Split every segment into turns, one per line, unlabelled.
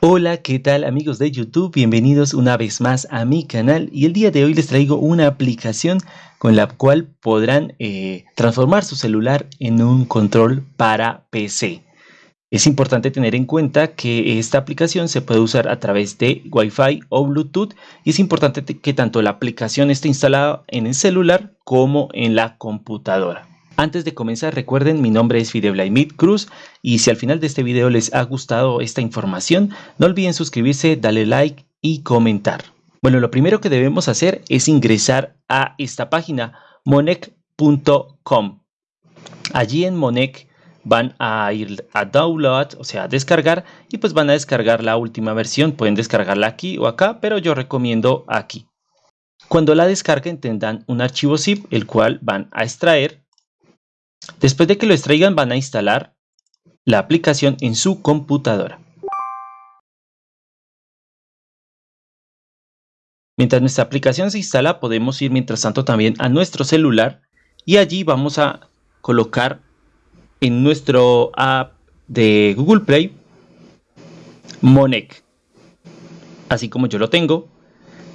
Hola, ¿qué tal amigos de YouTube? Bienvenidos una vez más a mi canal y el día de hoy les traigo una aplicación con la cual podrán eh, transformar su celular en un control para PC. Es importante tener en cuenta que esta aplicación se puede usar a través de Wi-Fi o Bluetooth y es importante que tanto la aplicación esté instalada en el celular como en la computadora. Antes de comenzar recuerden mi nombre es Fideblaimid Cruz y si al final de este video les ha gustado esta información no olviden suscribirse, darle like y comentar. Bueno lo primero que debemos hacer es ingresar a esta página monec.com. Allí en Monec van a ir a download, o sea, a descargar y pues van a descargar la última versión. Pueden descargarla aquí o acá, pero yo recomiendo aquí. Cuando la descarguen tendrán un archivo zip, el cual van a extraer Después de que lo extraigan van a instalar la aplicación en su computadora. Mientras nuestra aplicación se instala podemos ir mientras tanto también a nuestro celular y allí vamos a colocar en nuestro app de Google Play Monec. Así como yo lo tengo,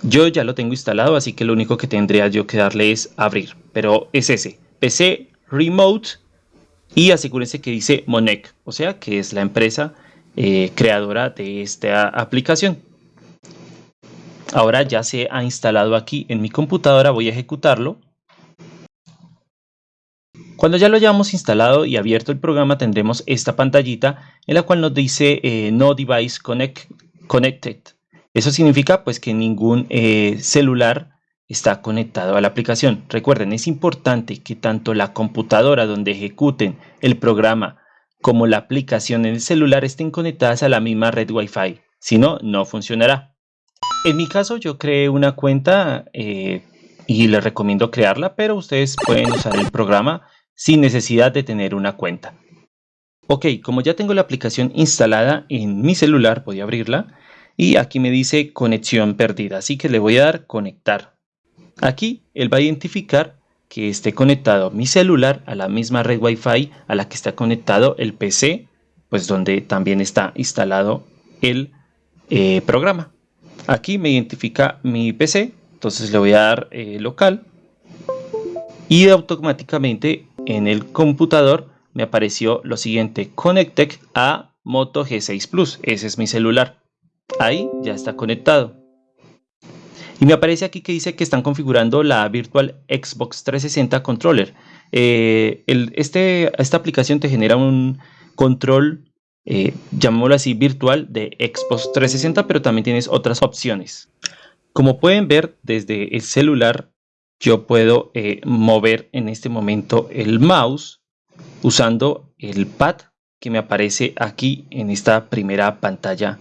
yo ya lo tengo instalado así que lo único que tendría yo que darle es abrir, pero es ese, PC Remote y asegúrense que dice Monec, o sea que es la empresa eh, creadora de esta aplicación. Ahora ya se ha instalado aquí en mi computadora, voy a ejecutarlo. Cuando ya lo hayamos instalado y abierto el programa tendremos esta pantallita en la cual nos dice eh, No Device Connected. Eso significa pues que ningún eh, celular está conectado a la aplicación. Recuerden, es importante que tanto la computadora donde ejecuten el programa como la aplicación en el celular estén conectadas a la misma red Wi-Fi. Si no, no funcionará. En mi caso yo creé una cuenta eh, y les recomiendo crearla, pero ustedes pueden usar el programa sin necesidad de tener una cuenta. Ok, como ya tengo la aplicación instalada en mi celular, voy a abrirla y aquí me dice conexión perdida, así que le voy a dar conectar. Aquí él va a identificar que esté conectado mi celular a la misma red Wi-Fi a la que está conectado el PC, pues donde también está instalado el eh, programa. Aquí me identifica mi PC, entonces le voy a dar eh, local y automáticamente en el computador me apareció lo siguiente, Connected a Moto G6 Plus, ese es mi celular. Ahí ya está conectado. Y me aparece aquí que dice que están configurando la Virtual Xbox 360 Controller. Eh, este, esta aplicación te genera un control, eh, llamémoslo así, virtual de Xbox 360, pero también tienes otras opciones. Como pueden ver desde el celular, yo puedo eh, mover en este momento el mouse usando el pad que me aparece aquí en esta primera pantalla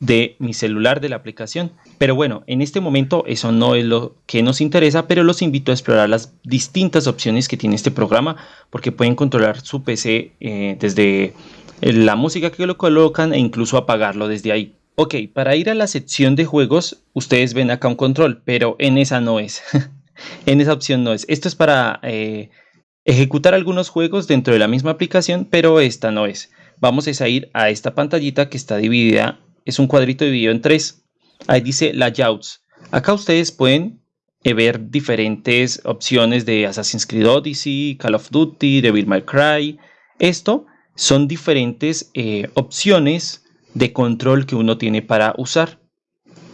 de mi celular de la aplicación. Pero bueno, en este momento eso no es lo que nos interesa, pero los invito a explorar las distintas opciones que tiene este programa, porque pueden controlar su PC eh, desde la música que lo colocan e incluso apagarlo desde ahí. Ok, para ir a la sección de juegos, ustedes ven acá un control, pero en esa no es. en esa opción no es. Esto es para eh, ejecutar algunos juegos dentro de la misma aplicación, pero esta no es. Vamos a ir a esta pantallita que está dividida es un cuadrito dividido en tres. Ahí dice layouts. Acá ustedes pueden eh, ver diferentes opciones de Assassin's Creed Odyssey, Call of Duty, Devil May Cry. Esto son diferentes eh, opciones de control que uno tiene para usar.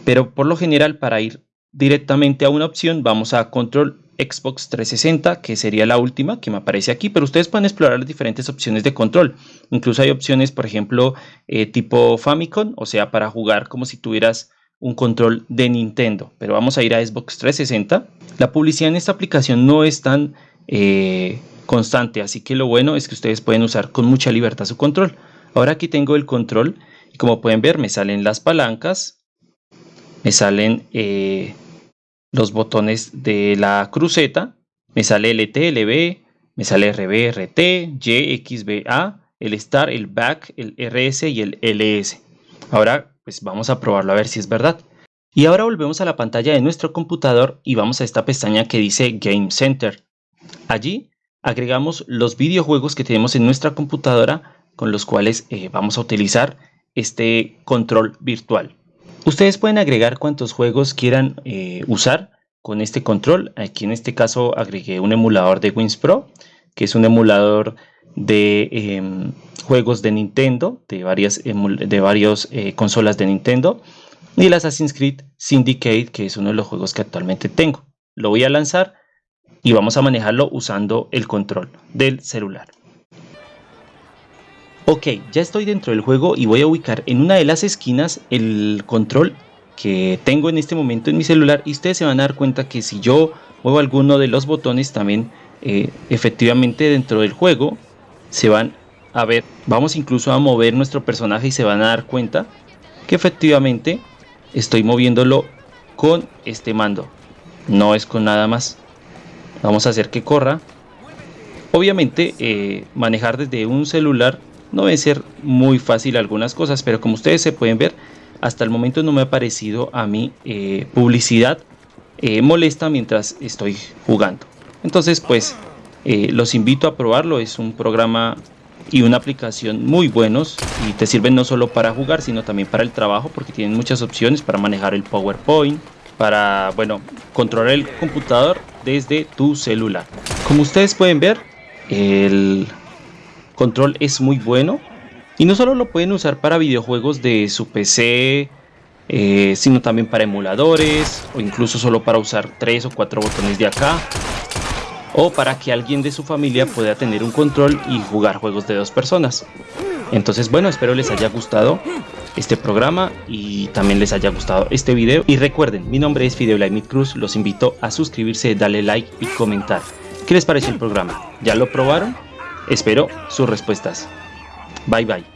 Pero por lo general para ir directamente a una opción vamos a control Xbox 360, que sería la última que me aparece aquí, pero ustedes pueden explorar las diferentes opciones de control. Incluso hay opciones, por ejemplo, eh, tipo Famicom, o sea, para jugar como si tuvieras un control de Nintendo. Pero vamos a ir a Xbox 360. La publicidad en esta aplicación no es tan eh, constante, así que lo bueno es que ustedes pueden usar con mucha libertad su control. Ahora aquí tengo el control y como pueden ver me salen las palancas, me salen... Eh, los botones de la cruceta, me sale LT, LB, me sale RB, RT, Y, el Star, el Back, el RS y el LS. Ahora pues vamos a probarlo a ver si es verdad. Y ahora volvemos a la pantalla de nuestro computador y vamos a esta pestaña que dice Game Center. Allí agregamos los videojuegos que tenemos en nuestra computadora con los cuales eh, vamos a utilizar este control virtual. Ustedes pueden agregar cuantos juegos quieran eh, usar con este control. Aquí en este caso agregué un emulador de Wins Pro, que es un emulador de em, juegos de Nintendo, de varias, de eh, consolas de Nintendo, y el Assassin's Creed Syndicate, que es uno de los juegos que actualmente tengo. Lo voy a lanzar y vamos a manejarlo usando el control del celular. Ok, ya estoy dentro del juego y voy a ubicar en una de las esquinas el control que tengo en este momento en mi celular y ustedes se van a dar cuenta que si yo muevo alguno de los botones también eh, efectivamente dentro del juego se van a ver, vamos incluso a mover nuestro personaje y se van a dar cuenta que efectivamente estoy moviéndolo con este mando, no es con nada más. Vamos a hacer que corra. Obviamente eh, manejar desde un celular no debe ser muy fácil algunas cosas, pero como ustedes se pueden ver, hasta el momento no me ha parecido a mí eh, publicidad eh, molesta mientras estoy jugando. Entonces, pues, eh, los invito a probarlo. Es un programa y una aplicación muy buenos y te sirven no solo para jugar, sino también para el trabajo, porque tienen muchas opciones para manejar el PowerPoint, para, bueno, controlar el computador desde tu celular. Como ustedes pueden ver, el control es muy bueno y no solo lo pueden usar para videojuegos de su PC, eh, sino también para emuladores o incluso solo para usar tres o cuatro botones de acá o para que alguien de su familia pueda tener un control y jugar juegos de dos personas. Entonces bueno, espero les haya gustado este programa y también les haya gustado este video. Y recuerden, mi nombre es Fideo Cruz, los invito a suscribirse, darle like y comentar. ¿Qué les pareció el programa? ¿Ya lo probaron? Espero sus respuestas. Bye bye.